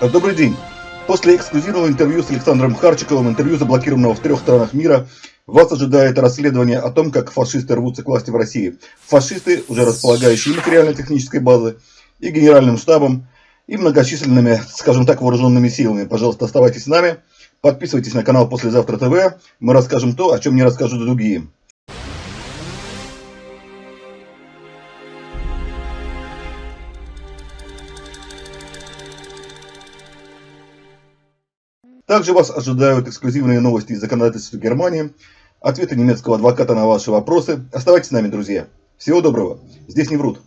Добрый день. После эксклюзивного интервью с Александром Харчиковым, интервью заблокированного в трех странах мира, вас ожидает расследование о том, как фашисты рвутся к власти в России. Фашисты, уже располагающие материально-технической базой, и генеральным штабом, и многочисленными, скажем так, вооруженными силами. Пожалуйста, оставайтесь с нами, подписывайтесь на канал «Послезавтра ТВ». Мы расскажем то, о чем не расскажут другие. Также вас ожидают эксклюзивные новости из законодательства Германии, ответы немецкого адвоката на ваши вопросы. Оставайтесь с нами, друзья. Всего доброго. Здесь не врут.